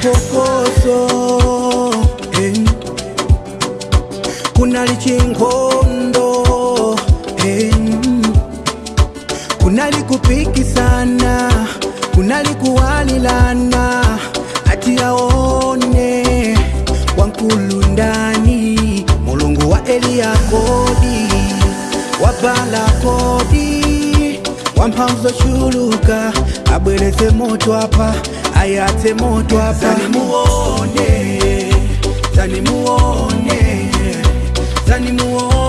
phokoso eh. kunali chinkondo eh. kunali kupikisana kunali kuwalilana ati yaone wankulu ndani mulungu wa eliya kodi wabala kodi wamphamvu zochuluka abwereze moto apa ayate moto hapa, zani muone, zani muone, zani muone.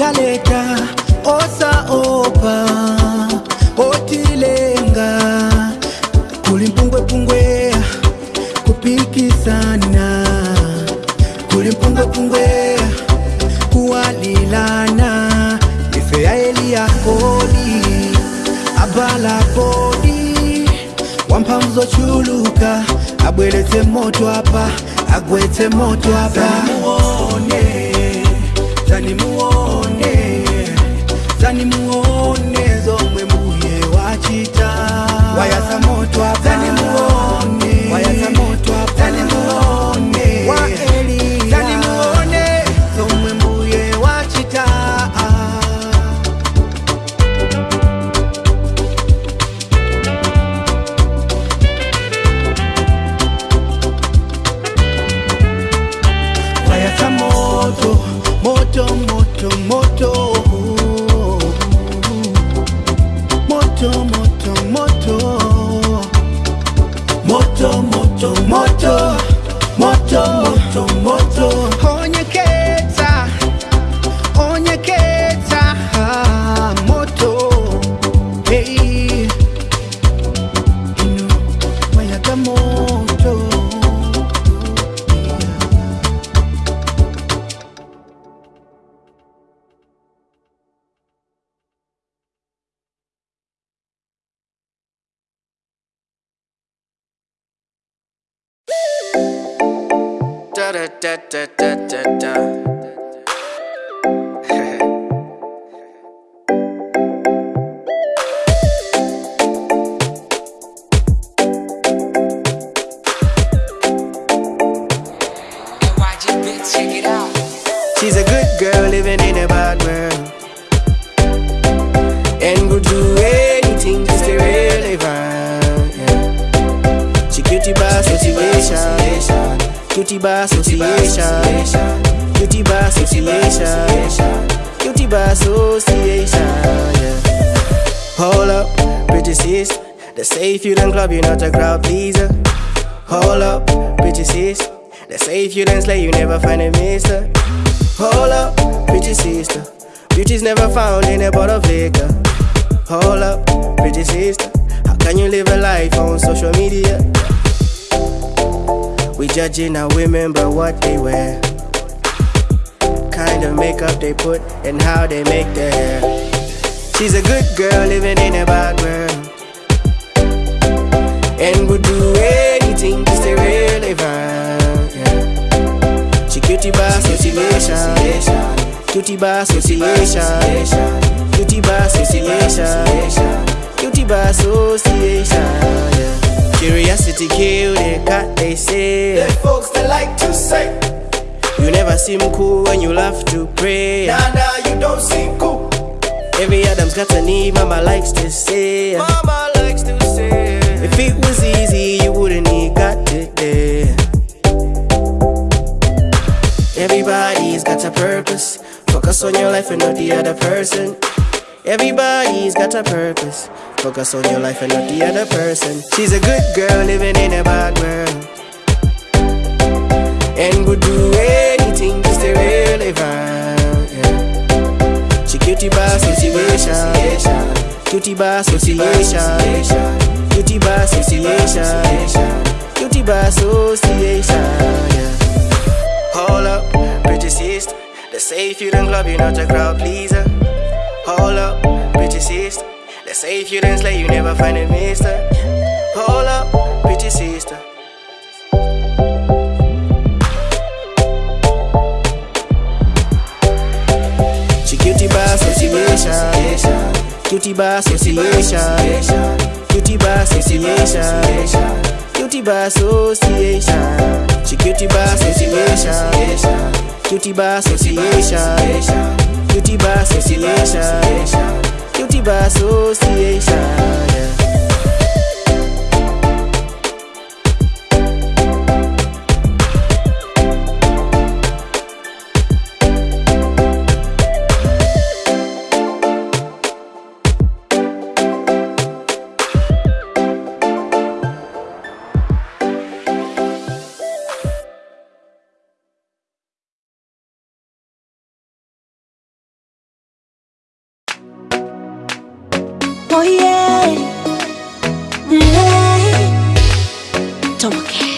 galeta osa opa otilenga kulimpungwepungwe kupikisana kulimpungwepungwe kuwalilana. Koli abala koli wampa mzochuluka abwelete moto apa agwete moto hapa tanimuone tanimuone nimuone Da da da da da da Cutie by association. Cutie by association. Cutie by association. Yeah. Hold up, pretty sis. They say if you don't club, you're not a crowd pleaser. Hold up, pretty sis. They say if you don't slay, you never find a mister. Hold up, pretty sister. Beauty's never found in a bottle of liquor. Hold up, pretty sister. How can you live a life on social media? We judging our women by what they wear. Kind of makeup they put and how they make their hair. She's a good girl living in a bad world. And would do anything to stay relevant. Yeah. She cutie by association. Cutie by association. Cutie by association. Cutie by association. Curiosity killed the cat, they say. Them folks they like to say, You never seem cool when you love to pray. nah nah, you don't seem cool. Every Adam's got a need, mama likes to say. Mama likes to say. If it was easy, you wouldn't need got it there. Everybody's got a purpose. Focus on your life and not the other person. Everybody's got a purpose. Focus on your life and not the other person. She's a good girl living in a bad world. And would do anything to stay relevant. Yeah. She cutie by association. Cutie by association. Cutie by association. Cutie by association. Yeah. Hold up, pretty sister. They say if you don't love you, not a crowd pleaser. Hold up. Say if you didn't slay, you never find a mister. Pull up, pretty sister. She cutie by association. cutie by association. cutie by association. cutie by association. She cutie by association. cutie by association. Cutie by association association. ともけ。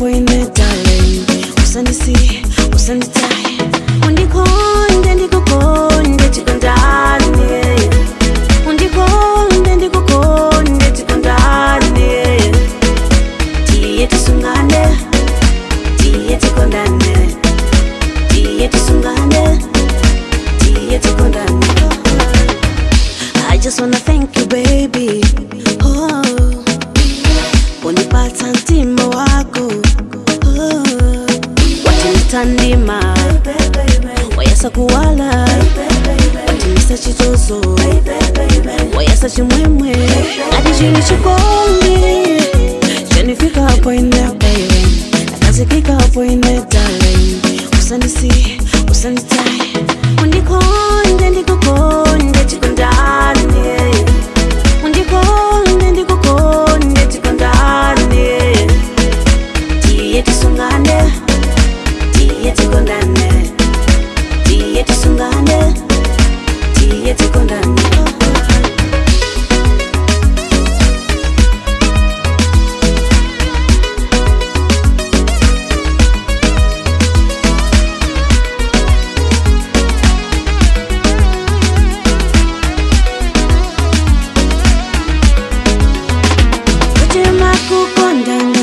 we wayasa kuwala. Watimisa chitozo wayasa chimwemwe. Ati chinu chikondi chanifika hapo ine baby. Nakazikika hapo ine darling. Usanisi usanitai. Undikonde ndikukonde chikondani undikonde ndikukonde chikondani tiye tisum pandang